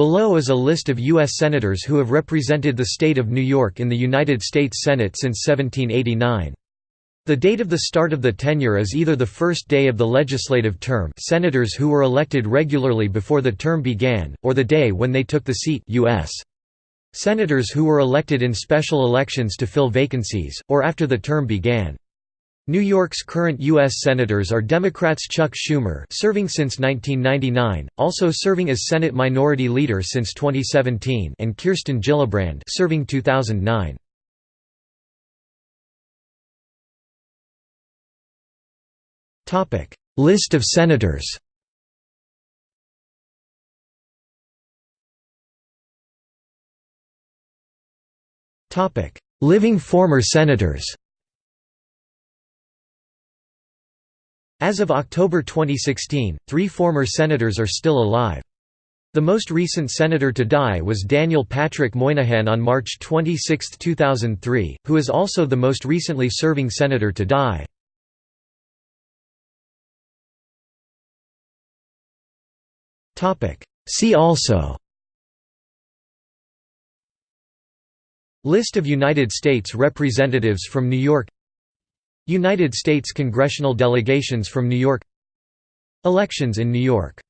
Below is a list of U.S. Senators who have represented the state of New York in the United States Senate since 1789. The date of the start of the tenure is either the first day of the legislative term senators who were elected regularly before the term began, or the day when they took the seat U.S. Senators who were elected in special elections to fill vacancies, or after the term began. New York's current U.S. Senators are Democrats Chuck Schumer serving since 1999, also serving as Senate Minority Leader since 2017 and Kirsten Gillibrand serving 2009. List of senators Living former senators As of October 2016, three former senators are still alive. The most recent senator to die was Daniel Patrick Moynihan on March 26, 2003, who is also the most recently serving senator to die. See also List of United States Representatives from New York United States congressional delegations from New York Elections in New York